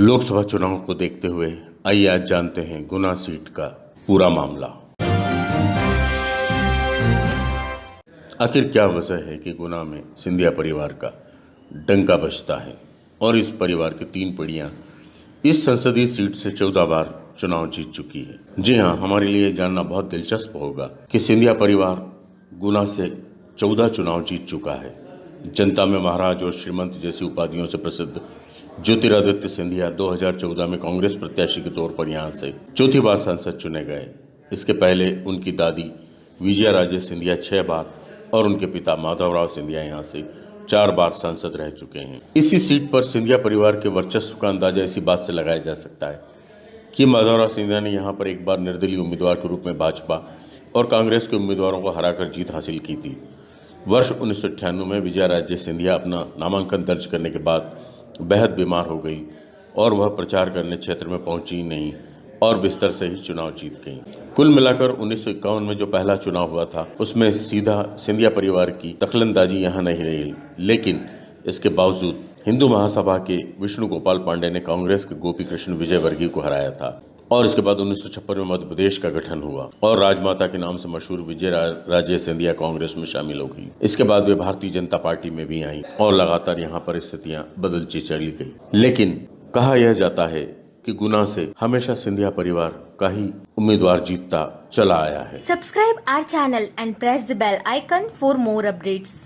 लोकसभा चुनाव को देखते हुए आइए आज जानते हैं गुना सीट का पूरा मामला। आखिर क्या वजह है कि गुना में सिंधिया परिवार का डंका बजता है और इस परिवार की तीन पीढ़ियाँ इस संसदीय सीट से चौदह बार चुनाव जीत चुकी है। जी हाँ हमारे लिए जानना बहुत दिलचस्प होगा कि सिंधिया परिवार गुना से चौदह चुनाव जीत चुका है। जनता में महाराज और श्रीमंत जैसी उपाधियों से प्रसिद्ध ज्योतिरादित्य सिंधिया 2014 में कांग्रेस प्रत्याशी के तौर पर यहाँ से चौथी बार सांसद चुने गए। इसके पहले उनकी दादी विजया राजे सिंधिया छह बार और उनके पिता माधवराव सिंधिया यहाँ से चार बार सांसद रह चुके हैं। इसी सीट पर सिंधिया परिवार के वर्चस्व का अंदाज़ा इसी बात से लगाया जा सकता है कि माधवराव सिंधिया ने यहाँ पर एक बार निर्दलीय उम्मीदवार के रूप में भाजपा और कांग्रेस के उम्मीदवारों को हराकर जीत हासिल की थी। वर्ष उन्नीस सौ अट्ठानवे में विजया राजे सिंधिया अपना नामांकन दर्ज करने के बाद बेहद बीमार हो गई और वह प्रचार करने क्षेत्र में पहुँची नहीं और बिस्तर से ही चुनाव जीत गई। कुल मिलाकर उन्नीस सौ इक्यावन में जो पहला चुनाव हुआ था, उसमें सीधा सिंधिया परिवार की दखलंदाजी यहाँ नहीं रही। लेकिन इसके बावजूद हिंदू महासभा के विष्णु गोपाल पांडे ने कांग्रेस के गोपी कृष्ण विजय वर्गीय को हराया था। और इसके बाद उन्नीस सौ छप्पन में मध्य प्रदेश का गठन हुआ और राजमाता के नाम से मशहूर विजय राजे सिंधिया कांग्रेस में शामिल हो गई। इसके बाद वे भारतीय जनता पार्टी में भी आई और लगातार यहाँ पर स्थितियाँ बदलती चली गई। लेकिन कहा यह जाता है कि गुना से हमेशा सिंधिया परिवार का ही उम्मीदवार जीतता चला आया है। Subscribe our channel and press the bell icon for more updates.